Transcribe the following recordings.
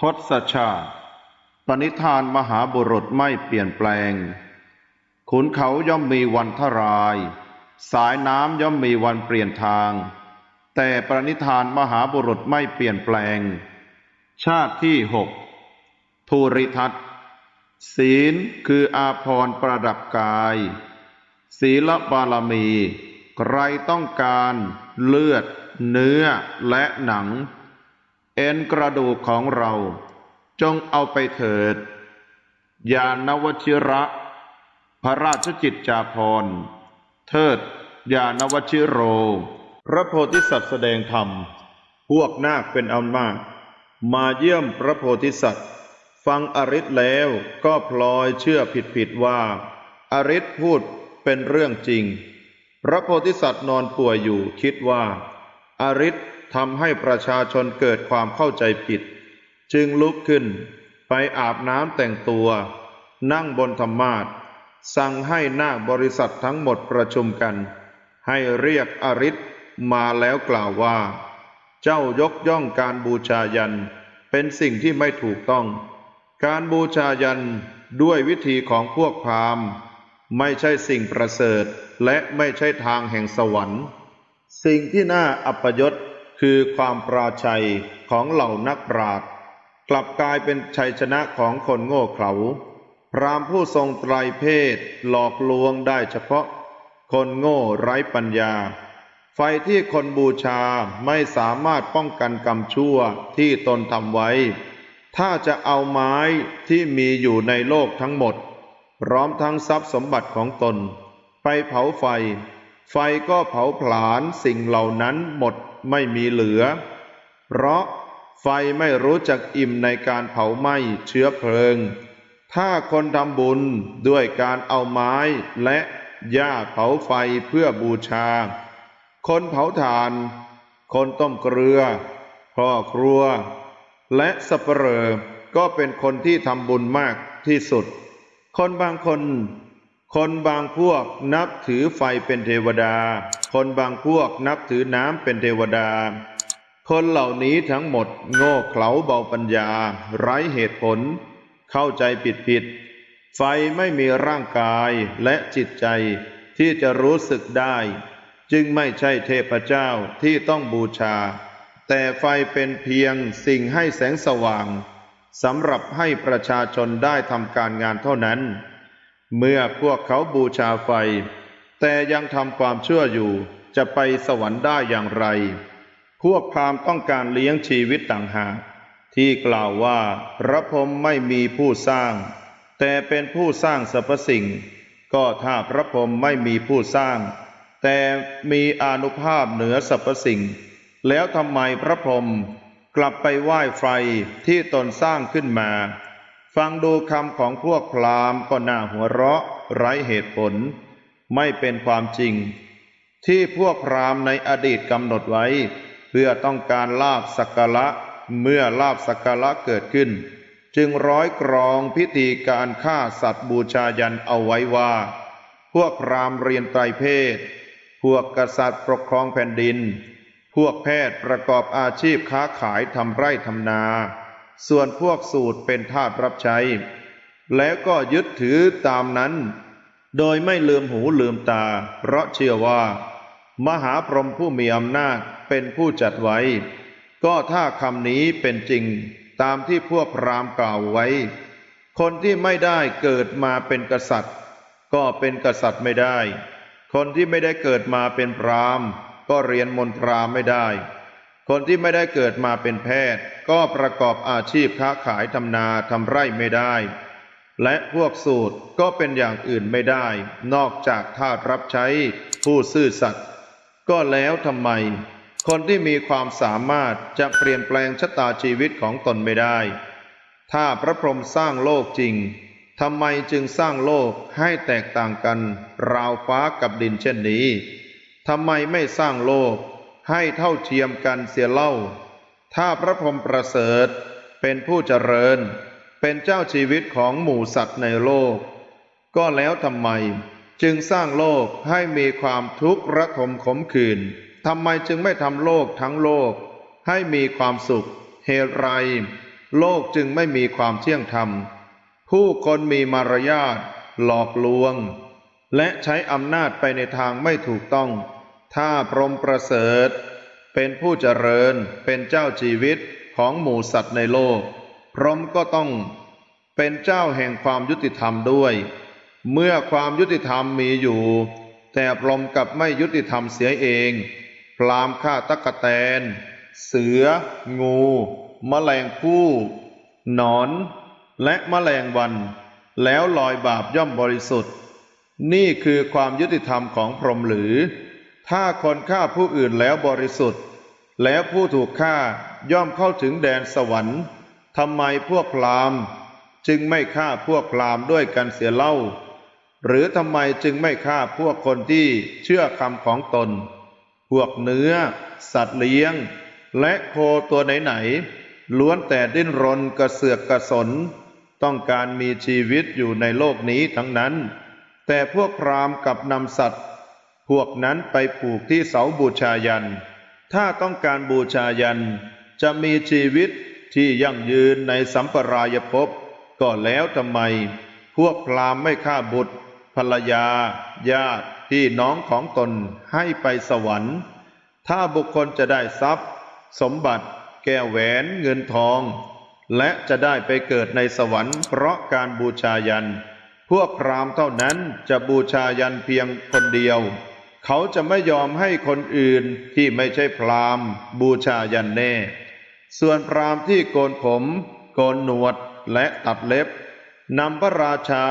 ทศชาติ ปณิธานมหาบุรุษไม่เปลี่ยนแปลง ขุนเขาย่อมมีวันทราย สายน้ำย่อมมีวันเปลี่ยนทาง แต่ปณิธานมหาบุรุษไม่เปลี่ยนแปลง ชาติที่หกภูริทัตศีลคืออาภรณ์ประดับกาย ศีลบารมี ใครต้องการเลือด เนื้อและหนัง เอ็นกระดูกของเรา จงเอาไปเถิด ยานวชิระ พระราชจิตจาภรเทิด ยานวชิโร พระโพธิสัตว์แสดงธรรม พวกนาคเป็นอันมาก มาเยี่ยมพระโพธิสัตว์ ฟังอริศแล้วก็พลอยเชื่อผิดๆว่า อริศพูดเป็นเรื่องจริง พระโพธิสัตว์นอนป่วยอยู่คิดว่า อริศ ทำให้ประชาชนเกิดความเข้าใจผิด จึงลุกขึ้นไปอาบน้ำแต่งตัว นั่งบนธรรมาสั่งให้นาคบริษัททั้งหมดประชุมกัน ให้เรียกอริศมาแล้วกล่าวว่า เจ้ายกย่องการบูชายันเป็นสิ่งที่ไม่ถูกต้อง การบูชายันด้วยวิธีของพวกพราหมณ์ ไม่ใช่สิ่งประเสริฐและไม่ใช่ทางแห่งสวรรค์ สิ่งที่น่าอัปยศ คือความปราชัยของเหล่านักปราชญ์กลับกลายเป็นชัยชนะของคนโง่เขลาพรามผู้ทรงไตรเพศหลอกลวงได้เฉพาะ คนโง่ไร้ปัญญา ไฟที่คนบูชาไม่สามารถป้องกันกรรมชั่วที่ตนทำไว้ ถ้าจะเอาไม้ที่มีอยู่ในโลกทั้งหมด พร้อมทั้งทรัพย์สมบัติของตน ไปเผาไฟ ไฟก็เผาผลาญสิ่งเหล่านั้นหมดไม่มีเหลือ เพราะไฟไม่รู้จักอิ่มในการเผาไหม้เชื้อเพลิง ถ้าคนทำบุญด้วยการเอาไม้และหญ้าเผาไฟเพื่อบูชา คนเผาถ่าน คนต้มเกลือพ่อครัว และสับเปลอก็เป็นคนที่ทำบุญมากที่สุด คนบางคน คนบางพวกนับถือไฟเป็นเทวดา คนบางพวกนับถือน้ำเป็นเทวดา คนเหล่านี้ทั้งหมดโง่เขลาเบาปัญญา ไร้เหตุผล เข้าใจผิดผิด ไฟไม่มีร่างกายและจิตใจที่จะรู้สึกได้ จึงไม่ใช่เทพเจ้าที่ต้องบูชา แต่ไฟเป็นเพียงสิ่งให้แสงสว่างสำหรับให้ประชาชนได้ทำการงานเท่านั้น เมื่อพวกเขาบูชาไฟ แต่ยังทำความชั่วอยู่ จะไปสวรรค์ได้อย่างไร พวกพราหมณ์ต้องการเลี้ยงชีวิตต่างหากที่กล่าวว่าพระพรหมไม่มีผู้สร้าง แต่เป็นผู้สร้างสรรพสิ่ง ก็ถ้าพระพรหมไม่มีผู้สร้าง แต่มีอนุภาพเหนือสรรพสิ่ง แล้วทำไมพระพรหมกลับไปไหว้ไฟที่ตนสร้างขึ้นมา ฟังดูคำของพวกพราหมณ์ก็น่าหัวเราะ ไร้เหตุผล ไม่เป็นความจริง ที่พวกพราหมณ์ในอดีตกำหนดไว้ เพื่อต้องการลาบสักการะเมื่อลาบสักการะเกิดขึ้น จึงร้อยกรองพิธีการฆ่าสัตว์บูชายันเอาไว้ว่า พวกพราหมณ์เรียนไตรเพศ พวกกษัตริย์ปกครองแผ่นดิน พวกแพทย์ประกอบอาชีพค้าขายทำไร่ทำนา ส่วนพวกสูตรเป็นทาสรับใช้ แล้วก็ยึดถือตามนั้น โดยไม่ลืมหูลืมตา เพราะเชื่อว่า มหาพรหมผู้มีอำนาจเป็นผู้จัดไว้ ก็ถ้าคำนี้เป็นจริงตามที่พวกพรามกล่าวไว้ คนที่ไม่ได้เกิดมาเป็นกษัตริย์ ก็เป็นกษัตริย์ไม่ได้ คนที่ไม่ได้เกิดมาเป็นพรามก็เรียนมนตราไม่ได้ คนที่ไม่ได้เกิดมาเป็นแพทย์ ก็ประกอบอาชีพค้าขายทำนาทำไร่ไม่ได้ และพวกสูตรก็เป็นอย่างอื่นไม่ได้ นอกจากทาสรับใช้ผู้ซื่อสัตย์ก็แล้วทำไม คนที่มีความสามารถจะเปลี่ยนแปลงชะตาชีวิตของตนไม่ได้ ถ้าพระพรหมสร้างโลกจริงทำไมจึงสร้างโลกให้แตกต่างกัน ราวฟ้ากับดินเช่นนี้ทำไมไม่สร้างโลก ให้เท่าเทียมกันเสียเล่า ถ้าพระพรหมประเสริฐเป็นผู้เจริญ เป็นเจ้าชีวิตของหมู่สัตว์ในโลก ก็แล้วทำไมจึงสร้างโลกให้มีความทุกข์ระทมขมขื่นทำไมจึงไม่ทำโลกทั้งโลก ให้มีความสุข เหตุไร โลกจึงไม่มีความเที่ยงธรรม ผู้คนมีมารยาทหลอกลวง และใช้อำนาจไปในทางไม่ถูกต้อง ถ้าพรหมประเสริฐ เป็นผู้เจริญเป็นเจ้าชีวิตของหมู่สัตว์ในโลก พรหมก็ต้องเป็นเจ้าแห่งความยุติธรรมด้วย เมื่อความยุติธรรมมีอยู่ แต่พรหมกับไม่ยุติธรรมเสียเอง พรามฆ่าตะกะแตน เสือ งูแมลงผู้หนอน และแมลงวัน แล้วลอยบาปย่อมบริสุทธิ์ นี่คือความยุติธรรมของพรหมหรือ ถ้าคนฆ่าผู้อื่นแล้วบริสุทธิ์ แล้วผู้ถูกฆ่าย่อมเข้าถึงแดนสวรรค์ทำไมพวกพรามจึงไม่ฆ่าพวกพรามด้วยกันเสียเล่า หรือทำไมจึงไม่ฆ่าพวกคนที่เชื่อคำของตน พวกเนื้อ สัตว์เลี้ยง และโคตัวไหนๆล้วนแต่ดิ้นรนกระเสือกกระสน ต้องการมีชีวิตอยู่ในโลกนี้ทั้งนั้น แต่พวกพรามกับนำสัตว์ พวกนั้นไปผูกที่เสาบูชายัน ถ้าต้องการบูชายัน จะมีชีวิตที่ยั่งยืนในสัมปรายภพก็แล้วทำไม พวกพรามไม่ฆ่าบุตร ภรรยา ญาติพี่น้องของตนให้ไปสวรรค์ ถ้าบุคคลจะได้ทรัพย์ สมบัติ แก้วแหวนเงินทอง และจะได้ไปเกิดในสวรรค์เพราะการบูชายัน พวกพรามเท่านั้นจะบูชายันเพียงคนเดียว เขาจะไม่ยอมให้คนอื่นที่ไม่ใช่พราหมณ์ บูชายันแน่ ส่วนพราหมณ์ที่โกนผม โกนหนวดและตัดเล็บนำพระราชา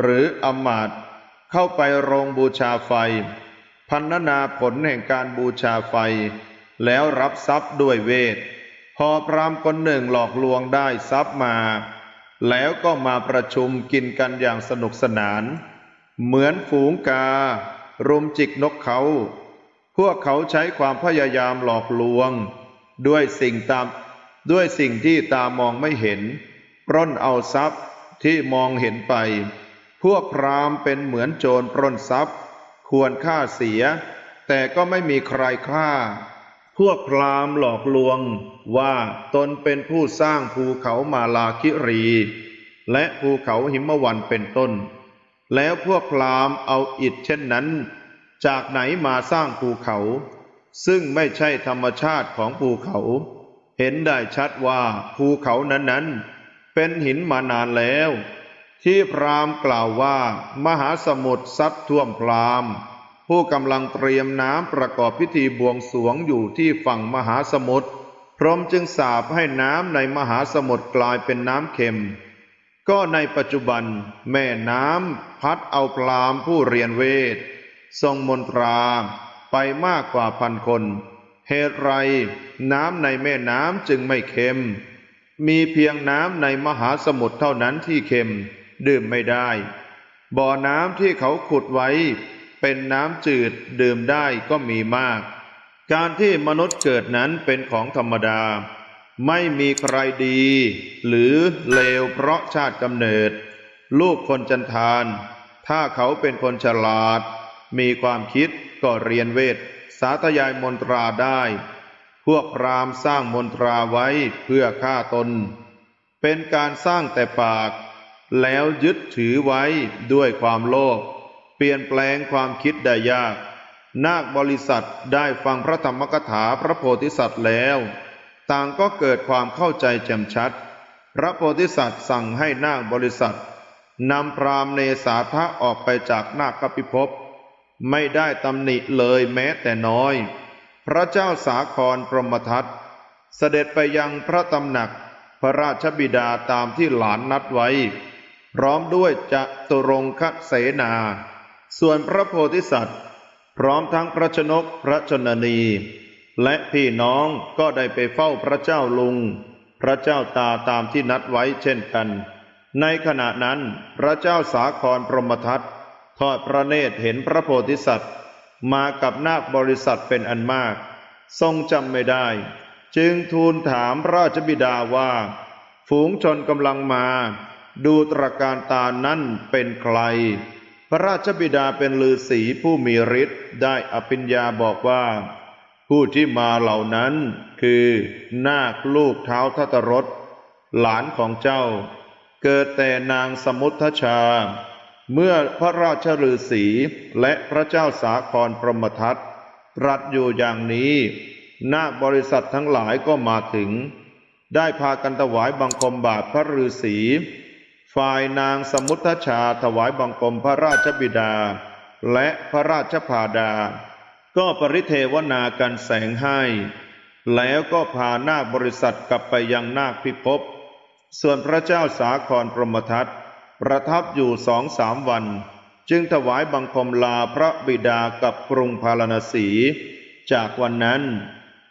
หรืออมาตเข้าไปโรงบูชาไฟ พันนาผลแห่งการบูชาไฟ แล้วรับทรัพย์ด้วยเวท พอพรามคนหนึ่งหลอกลวงได้ทรัพย์มา แล้วก็มาประชุมกินกันอย่างสนุกสนาน เหมือนฝูงกา รุมจิกนกเขา พวกเขาใช้ความพยายามหลอกลวง ด้วยสิ่งตามด้วยสิ่งที่ตามองไม่เห็น ปล้นเอาทรัพย์ที่มองเห็นไป พวกพราหมณ์เป็นเหมือนโจรปล้นทรัพย์ ควรฆ่าเสีย แต่ก็ไม่มีใครฆ่า พวกพราหมณ์หลอกลวงว่าตนเป็นผู้สร้างภูเขามาลาคิรี และภูเขาหิมวันเป็นต้น แล้วพวกพราหมณ์เอาอิฐเช่นนั้น จากไหนมาสร้างภูเขา ซึ่งไม่ใช่ธรรมชาติของภูเขา เห็นได้ชัดว่าภูเขานั้นๆ เป็นหินมานานแล้ว ที่พราหมณ์กล่าวว่า มหาสมุทรซัดท่วมพราหมณ์ผู้กำลังเตรียมน้ำประกอบพิธีบวงสวงอยู่ที่ฝั่งมหาสมุทรพรหมจึงสาปให้น้ำในมหาสมุทรกลายเป็นน้ำเค็ม ก็ในปัจจุบันแม่น้ำพัดเอาพรามผู้เรียนเวท ทรงมนตราไปมากกว่าพันคน เหตุไรน้ำในแม่น้ำจึงไม่เค็ม มีเพียงน้ำในมหาสมุทรเท่านั้นที่เค็ม ดื่มไม่ได้ บ่อน้ำที่เขาขุดไว้ เป็นน้ำจืดดื่มได้ก็มีมาก การที่มนุษย์เกิดนั้นเป็นของธรรมดา ไม่มีใครดี หรือเลวเพราะชาติกำเนิด ลูกคนจันทาน ถ้าเขาเป็นคนฉลาด มีความคิดก็เรียนเวท สาธยายมนตราได้ พวกพรามสร้างมนตราไว้เพื่อฆ่าตน เป็นการสร้างแต่ปาก แล้วยึดถือไว้ด้วยความโลภเปลี่ยนแปลงความคิดได้ยาก นาคบริษัทได้ฟังพระธรรมกถาพระโพธิสัตว์แล้ว ต่างก็เกิดความเข้าใจแจ่มชัด พระโพธิสัตว์สั่งให้นาคบริษัทนำพรามเนสาทะออกไปจากนาคกปิภพไม่ได้ตำหนิเลยแม้แต่น้อย พระเจ้าสาครพรหมทัตเสด็จไปยังพระตำหนักพระราชบิดาตามที่หลานนัดไว้ พร้อมด้วยจะตุรงคเสนา ส่วนพระโพธิสัตว์ พร้อมทั้งพระชนกพระชนนี และพี่น้องก็ได้ไปเฝ้าพระเจ้าลุง พระเจ้าตาตามที่นัดไว้เช่นกัน ในขณะนั้นพระเจ้าสาครพรหมทัตทอดพระเนตรเห็นพระโพธิสัตว์ มากับนาคบริษัทเป็นอันมาก ทรงจำไม่ได้ จึงทูลถามพระราชบิดาว่า ฝูงชนกำลังมา ดูตรการตานั่นเป็นใคร พระราชบิดาเป็นฤาษีผู้มีฤทธิ์ได้อภิญญาบอกว่า ผู้ที่มาเหล่านั้นคือนาคลูกเท้าทัตรถหลานของเจ้า เกิดแต่นางสมุทชา เมื่อพระราชฤาษีและพระเจ้าสาครพรหมทัตตรัสอยู่อย่างนี้ นาคบริษัททั้งหลายก็มาถึง ได้พากันถวายบังคมบาทพระฤาษีฝ่ายนางสมุทชาถวายบังคมพระราชบิดา และพระราชพาดา ก็ปริเทวนากันแสงให้ แล้วก็พานาคบริษัทกลับไปยังนาคพิภพ ส่วนพระเจ้าสาครพรหมทัตประทับอยู่สองสามวัน จึงถวายบังคมลาพระบิดากับกรุงพาราณสี จากวันนั้น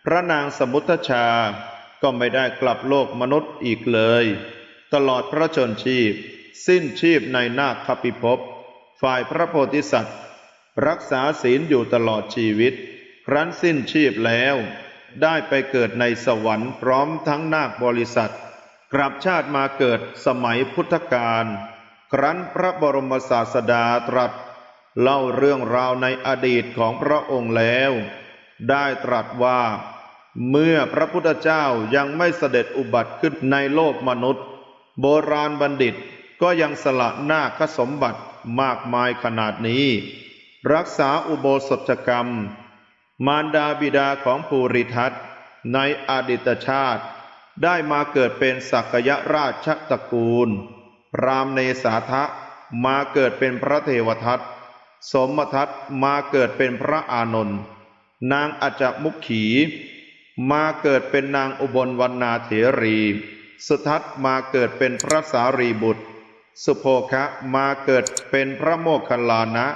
พระนางสมุทชา ก็ไม่ได้กลับโลกมนุษย์อีกเลย ตลอดพระชนชีพ สิ้นชีพในนาคพิภพ ฝ่ายพระโพธิสัตว์ รักษาศีลอยู่ตลอดชีวิต ครั้นสิ้นชีพแล้ว ได้ไปเกิดในสวรรค์พร้อมทั้งนาคบริษัท กลับชาติมาเกิดสมัยพุทธกาลครั้นพระบรมศาสดาตรัส เล่าเรื่องราวในอดีตของพระองค์แล้ว ได้ตรัสว่า เมื่อพระพุทธเจ้ายังไม่เสด็จอุบัติขึ้นในโลกมนุษย์ โบราณบัณฑิตก็ยังสละนาคสมบัติมากมายขนาดนี้ รักษาอุโบสถกรรม มารดาบิดาของภูริทัตในอดีตชาติ ได้มาเกิดเป็นสักยราชตระกูลพรามเนสาทะมาเกิดเป็นพระเทวทัตสมทัตมาเกิดเป็นพระอานนท์นางอจมุขขี มาเกิดเป็นนางอุบลวรรณาเถรี สุทัศน์มาเกิดเป็นพระสารีบุตร สุโภคะมาเกิดเป็นพระโมคคัลลานะ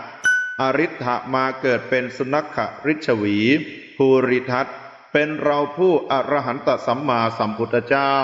อริ t ะมาเกิดเป็นสุนัขริชวี ภูริทัตเป็นเราผู้อรหันตสัมมาสัมพุทธเจ้า